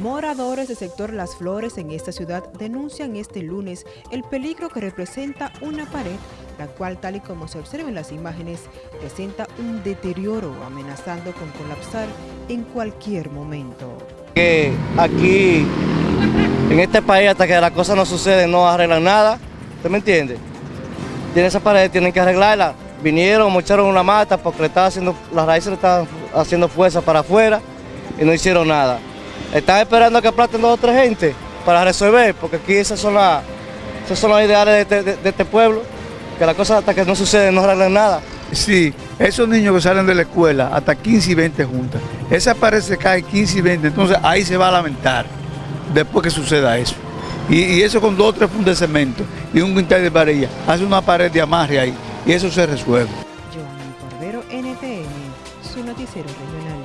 Moradores del sector Las Flores en esta ciudad denuncian este lunes el peligro que representa una pared, la cual tal y como se observa en las imágenes, presenta un deterioro amenazando con colapsar en cualquier momento. Que aquí, en este país, hasta que las cosas no suceden, no arreglan nada, ¿usted me entiende? Tienen esa pared, tienen que arreglarla. Vinieron, mocharon una mata porque haciendo, las raíces le estaban haciendo fuerza para afuera y no hicieron nada. Están esperando que aplasten dos o tres gente para resolver, porque aquí esas son, las, esos son los ideales de, este- de- de este pueblo, que las cosas hasta que no suceden no arreglan nada. Sí, esos niños que salen de la escuela, hasta 15 y 20 juntas, esa pared se cae 15 y 20, entonces ahí se va a lamentar después que suceda eso. Y, y eso con dos o tres fundas de cemento y un quintal de varilla, hace una pared de amarre ahí y eso se resuelve. Joanny Cordero, NTN, su noticiero regional.